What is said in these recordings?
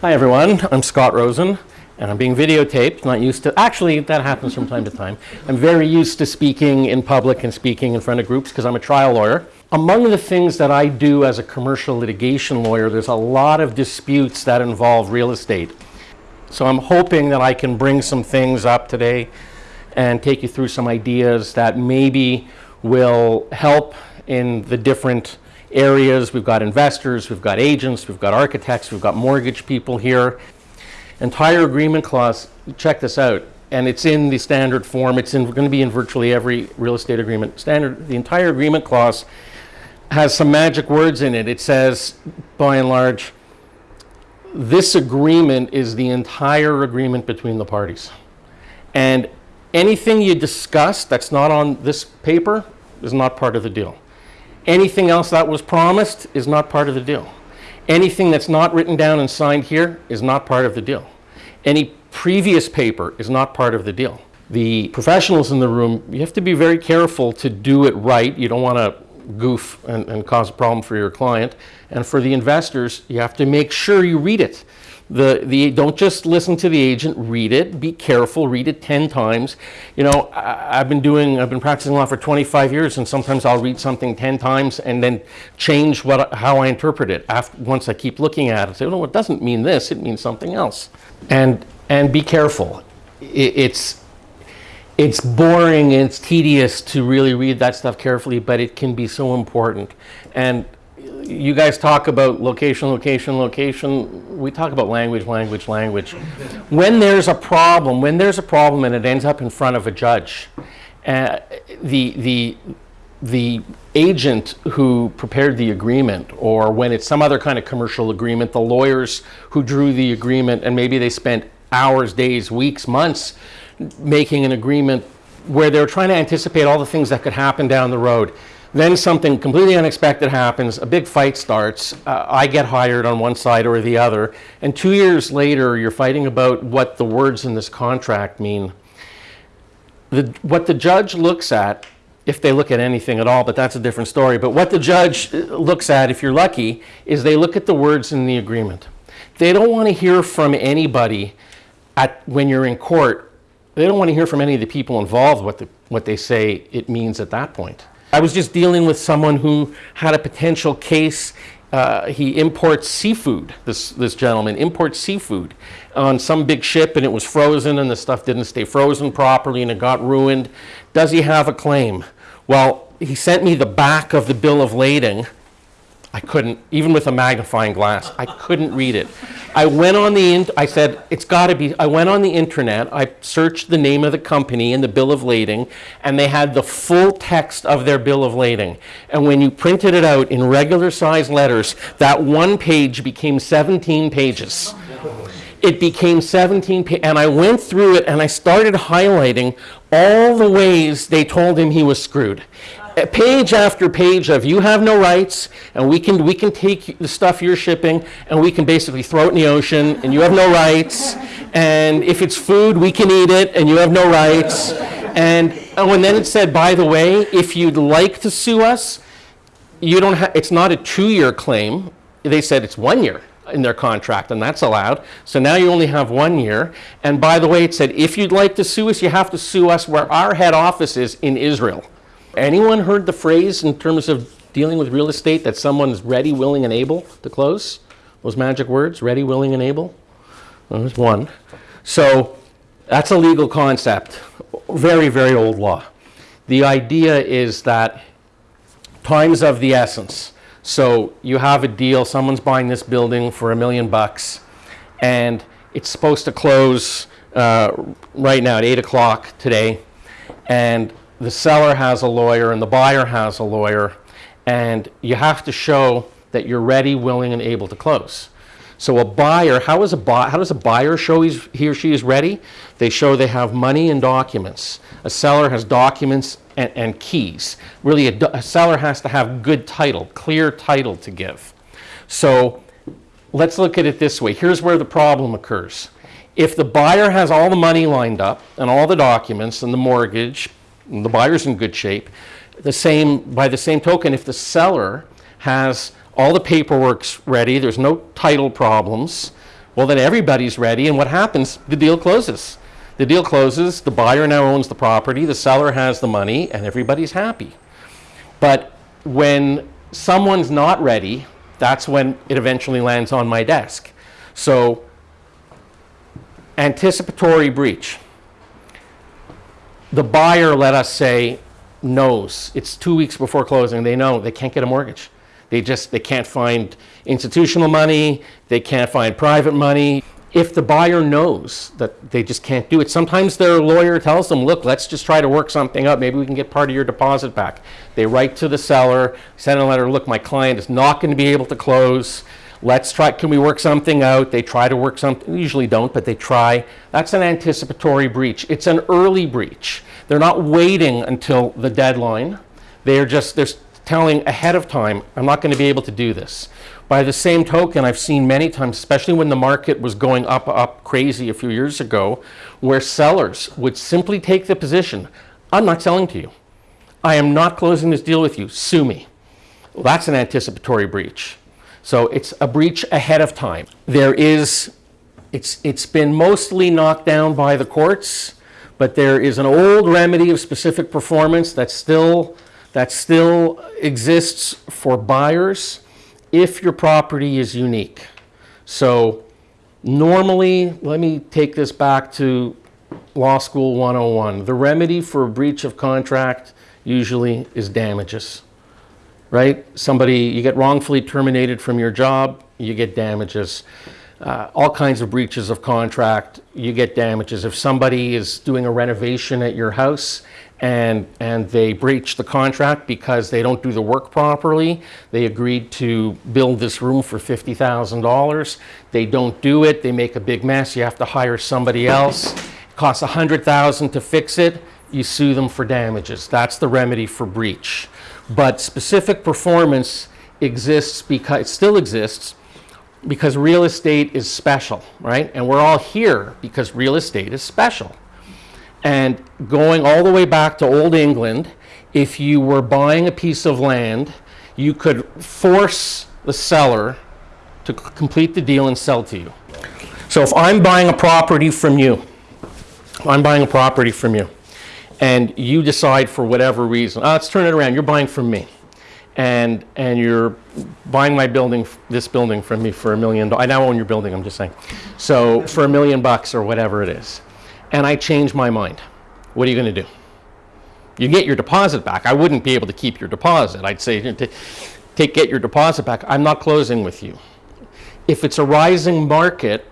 Hi everyone, I'm Scott Rosen and I'm being videotaped, not used to, actually that happens from time to time. I'm very used to speaking in public and speaking in front of groups because I'm a trial lawyer. Among the things that I do as a commercial litigation lawyer, there's a lot of disputes that involve real estate. So I'm hoping that I can bring some things up today and take you through some ideas that maybe will help in the different areas. We've got investors, we've got agents, we've got architects, we've got mortgage people here. Entire agreement clause, check this out, and it's in the standard form. It's in, going to be in virtually every real estate agreement. Standard, the entire agreement clause has some magic words in it. It says, by and large, this agreement is the entire agreement between the parties. And anything you discuss that's not on this paper is not part of the deal. Anything else that was promised is not part of the deal. Anything that's not written down and signed here is not part of the deal. Any previous paper is not part of the deal. The professionals in the room, you have to be very careful to do it right. You don't want to goof and, and cause a problem for your client. And for the investors, you have to make sure you read it. The, the, don't just listen to the agent, read it, be careful, read it 10 times. You know, I, have been doing, I've been practicing law for 25 years and sometimes I'll read something 10 times and then change what, how I interpret it after, once I keep looking at it. Say, no, it doesn't mean this, it means something else. And, and be careful. It, it's, it's boring and it's tedious to really read that stuff carefully, but it can be so important. And you guys talk about location, location, location. We talk about language, language, language. When there's a problem, when there's a problem and it ends up in front of a judge, uh, the, the, the agent who prepared the agreement or when it's some other kind of commercial agreement, the lawyers who drew the agreement and maybe they spent hours, days, weeks, months making an agreement where they're trying to anticipate all the things that could happen down the road. Then something completely unexpected happens, a big fight starts, uh, I get hired on one side or the other, and two years later you're fighting about what the words in this contract mean. The, what the judge looks at, if they look at anything at all, but that's a different story, but what the judge uh, looks at, if you're lucky, is they look at the words in the agreement. They don't want to hear from anybody at, when you're in court. They don't want to hear from any of the people involved what, the, what they say it means at that point. I was just dealing with someone who had a potential case. Uh, he imports seafood, this, this gentleman imports seafood on some big ship and it was frozen and the stuff didn't stay frozen properly and it got ruined. Does he have a claim? Well, he sent me the back of the bill of lading I couldn't, even with a magnifying glass, I couldn't read it. I went on the, I said, it's got to be, I went on the internet, I searched the name of the company and the bill of lading, and they had the full text of their bill of lading. And when you printed it out in regular size letters, that one page became 17 pages. It became 17, pages, and I went through it and I started highlighting all the ways they told him he was screwed Uh, page after page of you have no rights and we can we can take the stuff you're shipping and we can basically throw it in the ocean and you have no rights and if it's food we can eat it and you have no rights. And oh and then it said by the way if you'd like to sue us you don't it's not a two-year claim. They said it's one year in their contract and that's allowed. So now you only have one year. And by the way it said if you'd like to sue us you have to sue us where our head office is in Israel Anyone heard the phrase in terms of dealing with real estate that someone's ready, willing, and able to close? Those magic words, ready, willing, and able? There's one. So that's a legal concept, very, very old law. The idea is that time's of the essence. So you have a deal, someone's buying this building for a million bucks, and it's supposed to close uh, right now at 8 o'clock today, and the seller has a lawyer and the buyer has a lawyer, and you have to show that you're ready, willing, and able to close. So a buyer, how, is a how does a buyer show he's, he or she is ready? They show they have money and documents. A seller has documents and, and keys. Really, a, a seller has to have good title, clear title to give. So let's look at it this way. Here's where the problem occurs. If the buyer has all the money lined up and all the documents and the mortgage, the buyer's in good shape. The same, by the same token, if the seller has all the paperwork ready, there's no title problems, Well, then everybody's ready, and what happens? The deal closes. The deal closes, the buyer now owns the property, the seller has the money, and everybody's happy. But when someone's not ready, that's when it eventually lands on my desk. So, anticipatory breach. The buyer, let us say, knows it's two weeks before closing. They know they can't get a mortgage. They just they can't find institutional money. They can't find private money. If the buyer knows that they just can't do it, sometimes their lawyer tells them, look, let's just try to work something up. Maybe we can get part of your deposit back. They write to the seller, send a letter, look, my client is not going to be able to close. Let's try, can we work something out? They try to work something, usually don't, but they try. That's an anticipatory breach. It's an early breach. They're not waiting until the deadline. They're just, they're telling ahead of time, I'm not going to be able to do this. By the same token, I've seen many times, especially when the market was going up, up crazy a few years ago, where sellers would simply take the position, I'm not selling to you. I am not closing this deal with you. Sue me. Well, that's an anticipatory breach. So it's a breach ahead of time. There is, it's, it's been mostly knocked down by the courts, but there is an old remedy of specific performance that still, that still exists for buyers if your property is unique. So normally, let me take this back to Law School 101. The remedy for a breach of contract usually is damages, right? Somebody, you get wrongfully terminated from your job, you get damages. Uh, all kinds of breaches of contract, you get damages. If somebody is doing a renovation at your house and, and they breach the contract because they don't do the work properly. They agreed to build this room for $50,000. They don't do it. They make a big mess. You have to hire somebody else. It costs 100,000 to fix it. You sue them for damages. That's the remedy for breach. But specific performance exists because, it still exists because real estate is special, right? And we're all here because real estate is special. And going all the way back to Old England, if you were buying a piece of land, you could force the seller to complete the deal and sell to you. So if I'm buying a property from you, I'm buying a property from you, and you decide for whatever reason, oh, let's turn it around, you're buying from me. And, and you're buying my building, this building from me for a million, I now own your building, I'm just saying. So for a million bucks or whatever it is and I change my mind. What are you going to do? You get your deposit back. I wouldn't be able to keep your deposit. I'd say, take, get your deposit back. I'm not closing with you. If it's a rising market,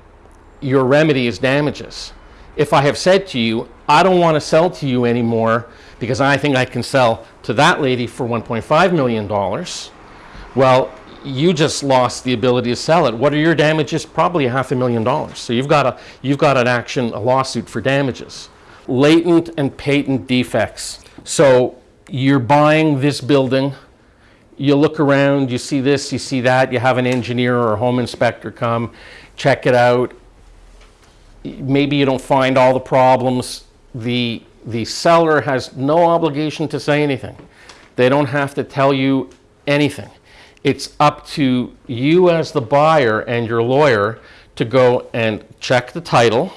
your remedy is damages. If I have said to you, I don't want to sell to you anymore because I think I can sell to that lady for $1.5 million, well, you just lost the ability to sell it. What are your damages? Probably a half a million dollars. So you've got, a, you've got an action, a lawsuit for damages. Latent and patent defects. So you're buying this building, you look around, you see this, you see that, you have an engineer or a home inspector come, check it out. Maybe you don't find all the problems. The, the seller has no obligation to say anything. They don't have to tell you anything. It's up to you as the buyer and your lawyer to go and check the title,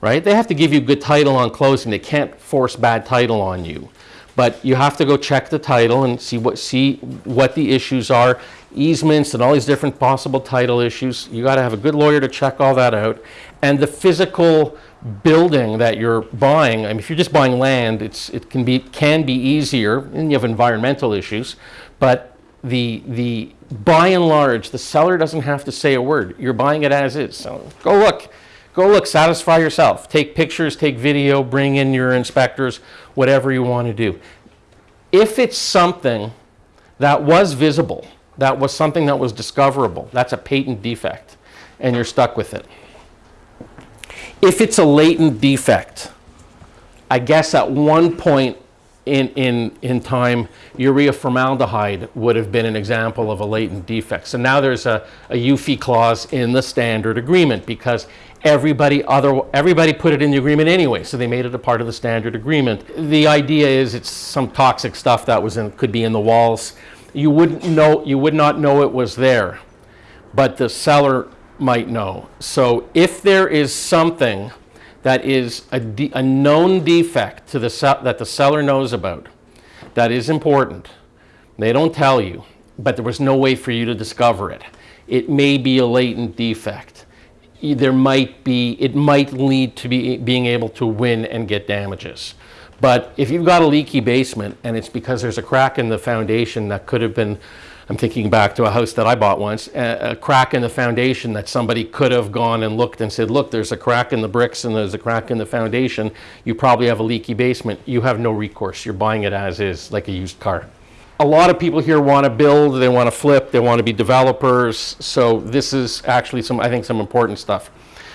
right? They have to give you good title on closing. They can't force bad title on you. But you have to go check the title and see what, see what the issues are, easements and all these different possible title issues. You got to have a good lawyer to check all that out. And the physical building that you're buying, I mean, if you're just buying land, it's, it can be, can be easier, and you have environmental issues, but the, the, by and large, the seller doesn't have to say a word. You're buying it as is. So go look, go look, satisfy yourself. Take pictures, take video, bring in your inspectors, whatever you want to do. If it's something that was visible, that was something that was discoverable, that's a patent defect, and you're stuck with it. If it's a latent defect, I guess at one point in, in, in time, urea formaldehyde would have been an example of a latent defect. So now there's a, a UFFI clause in the standard agreement because everybody, other, everybody put it in the agreement anyway, so they made it a part of the standard agreement. The idea is it's some toxic stuff that was in, could be in the walls. You wouldn't know, you would not know it was there, but the seller might know. So if there is something that is a, a known defect to the that the seller knows about, that is important. They don't tell you, but there was no way for you to discover it. It may be a latent defect. There might be, it might lead to be, being able to win and get damages. But if you've got a leaky basement and it's because there's a crack in the foundation that could have been, I'm thinking back to a house that I bought once, a, a crack in the foundation that somebody could have gone and looked and said, look, there's a crack in the bricks and there's a crack in the foundation. You probably have a leaky basement. You have no recourse. You're buying it as is, like a used car. A lot of people here want to build, they want to flip, they want to be developers. So this is actually some, I think, some important stuff.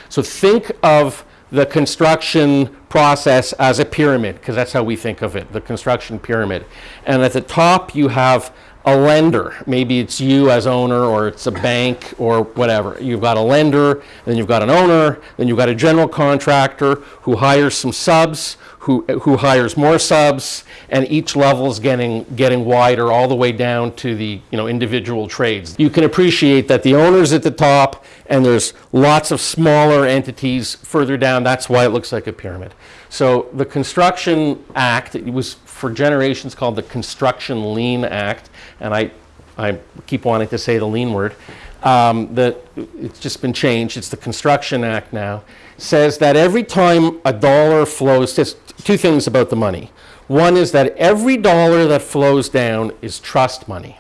So think of the construction process as a pyramid, because that's how we think of it, the construction pyramid. And at the top, you have a lender. Maybe it's you as owner, or it's a bank, or whatever. You've got a lender, then you've got an owner, then you've got a general contractor who hires some subs, who, who hires more subs, and each level is getting, getting wider all the way down to the you know, individual trades. You can appreciate that the owner's at the top, and there's lots of smaller entities further down. That's why it looks like a pyramid. So the Construction Act, was for generations called the Construction Lien Act, and I, I keep wanting to say the lien word. Um, the, it's just been changed. It's the Construction Act now. Says that every time a dollar flows, just two things about the money. One is that every dollar that flows down is trust money.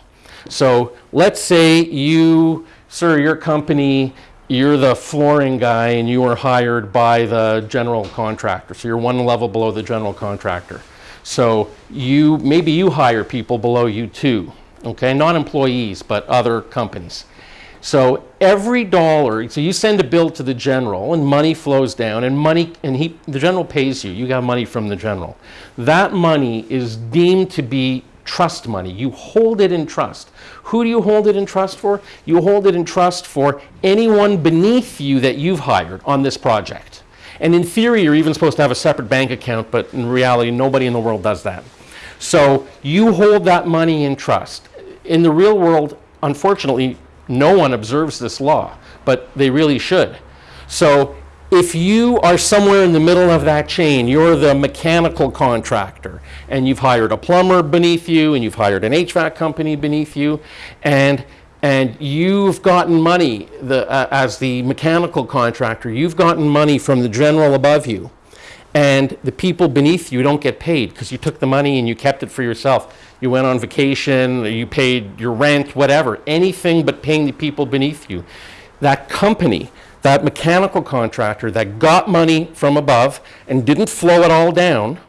So let's say you, sir, your company, you're the flooring guy and you were hired by the general contractor. So you're one level below the general contractor. So you, maybe you hire people below you too, okay? Not employees, but other companies. So every dollar, so you send a bill to the general and money flows down and money, and he, the general pays you, you got money from the general. That money is deemed to be trust money. You hold it in trust. Who do you hold it in trust for? You hold it in trust for anyone beneath you that you've hired on this project. And in theory, you're even supposed to have a separate bank account, but in reality, nobody in the world does that. So you hold that money in trust. In the real world, unfortunately, no one observes this law, but they really should. So if you are somewhere in the middle of that chain, you're the mechanical contractor, and you've hired a plumber beneath you, and you've hired an HVAC company beneath you, and and you've gotten money the, uh, as the mechanical contractor, you've gotten money from the general above you, and the people beneath you don't get paid because you took the money and you kept it for yourself. You went on vacation, you paid your rent, whatever, anything but paying the people beneath you. That company, that mechanical contractor that got money from above and didn't flow it all down,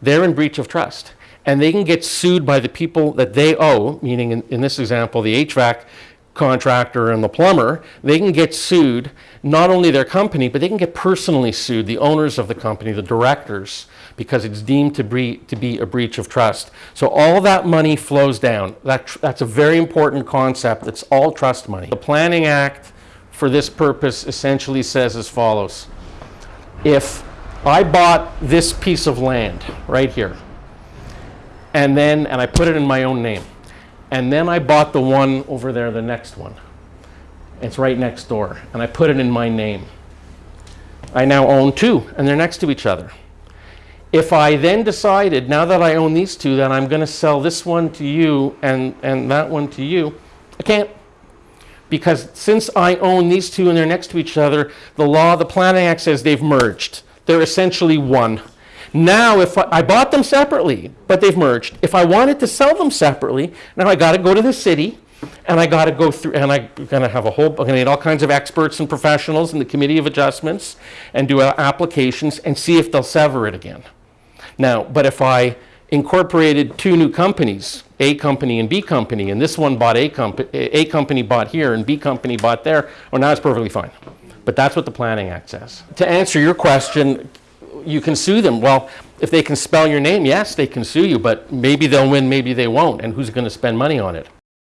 they're in breach of trust. And they can get sued by the people that they owe, meaning in, in this example, the HVAC contractor and the plumber, they can get sued, not only their company, but they can get personally sued, the owners of the company, the directors, because it's deemed to be, to be a breach of trust. So all that money flows down. That, that's a very important concept. It's all trust money. The Planning Act, for this purpose, essentially says as follows. If I bought this piece of land right here, and then, and I put it in my own name, and then I bought the one over there, the next one. It's right next door, and I put it in my name. I now own two, and they're next to each other. If I then decided, now that I own these two, that I'm going to sell this one to you and, and that one to you, I can't. Because since I own these two and they're next to each other, the law, the Planning Act says they've merged. They're essentially one. Now, if I, I bought them separately, but they've merged, if I wanted to sell them separately, now I got to go to the city and I got to go through, and I'm going to have a whole, I'm going to need all kinds of experts and professionals in the Committee of Adjustments and do uh, applications and see if they'll sever it again. Now, but if I incorporated two new companies, A company and B company, and this one bought A company, A company bought here and B company bought there, well, now it's perfectly fine. But that's what the Planning Act says. To answer your question, you can sue them. Well, if they can spell your name, yes, they can sue you, but maybe they'll win, maybe they won't, and who's going to spend money on it?